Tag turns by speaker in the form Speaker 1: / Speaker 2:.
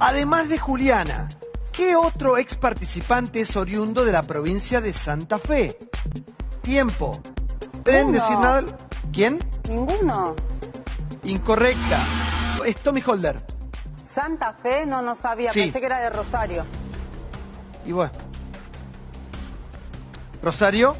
Speaker 1: Además de Juliana, ¿qué otro ex participante es oriundo de la provincia de Santa Fe? Tiempo. ¿Pueden decir nada? ¿Quién?
Speaker 2: ¿Ninguno?
Speaker 1: Incorrecta. Es Tommy Holder.
Speaker 2: Santa Fe, no, no sabía,
Speaker 1: Sí.
Speaker 2: pensé que era de Rosario.
Speaker 1: Y bueno. Rosario.